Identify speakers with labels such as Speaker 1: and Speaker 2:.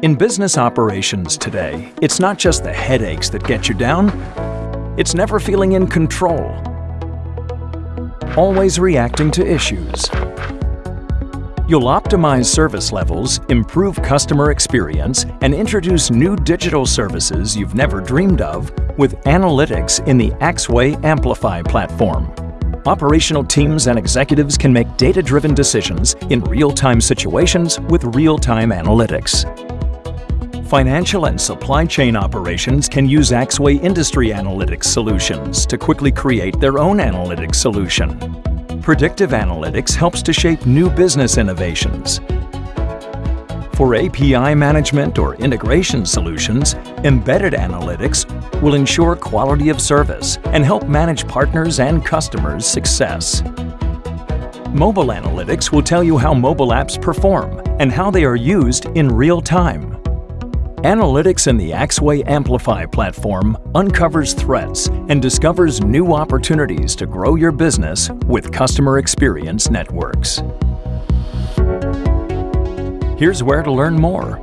Speaker 1: In business operations today, it's not just the headaches that get you down, it's never feeling in control. Always reacting to issues. You'll optimize service levels, improve customer experience, and introduce new digital services you've never dreamed of with analytics in the Axway Amplify platform. Operational teams and executives can make data-driven decisions in real-time situations with real-time analytics. Financial and supply chain operations can use Axway Industry Analytics solutions to quickly create their own analytics solution. Predictive analytics helps to shape new business innovations. For API management or integration solutions, embedded analytics will ensure quality of service and help manage partners and customers' success. Mobile analytics will tell you how mobile apps perform and how they are used in real time. Analytics in the Axway Amplify platform uncovers threats and discovers new opportunities to grow your business with customer experience networks. Here's where to learn more.